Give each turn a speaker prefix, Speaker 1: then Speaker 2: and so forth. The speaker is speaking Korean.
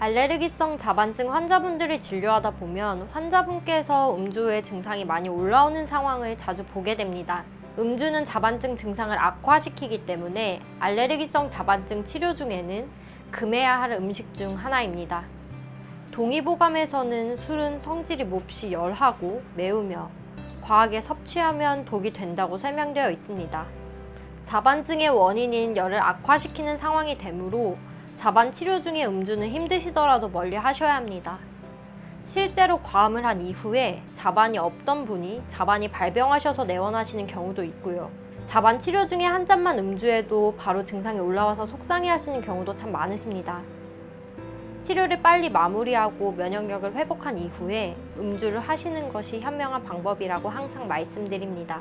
Speaker 1: 알레르기성 자반증 환자분들을 진료하다 보면 환자분께서 음주 후에 증상이 많이 올라오는 상황을 자주 보게 됩니다. 음주는 자반증 증상을 악화시키기 때문에 알레르기성 자반증 치료 중에는 금해야 할 음식 중 하나입니다. 동의보감에서는 술은 성질이 몹시 열하고 매우며 과하게 섭취하면 독이 된다고 설명되어 있습니다. 자반증의 원인인 열을 악화시키는 상황이 되므로 자반 치료 중에 음주는 힘드시더라도 멀리 하셔야 합니다. 실제로 과음을 한 이후에 자반이 없던 분이 자반이 발병하셔서 내원하시는 경우도 있고요. 자반 치료 중에 한 잔만 음주해도 바로 증상이 올라와서 속상해 하시는 경우도 참 많으십니다. 치료를 빨리 마무리하고 면역력을 회복한 이후에 음주를 하시는 것이 현명한 방법이라고 항상 말씀드립니다.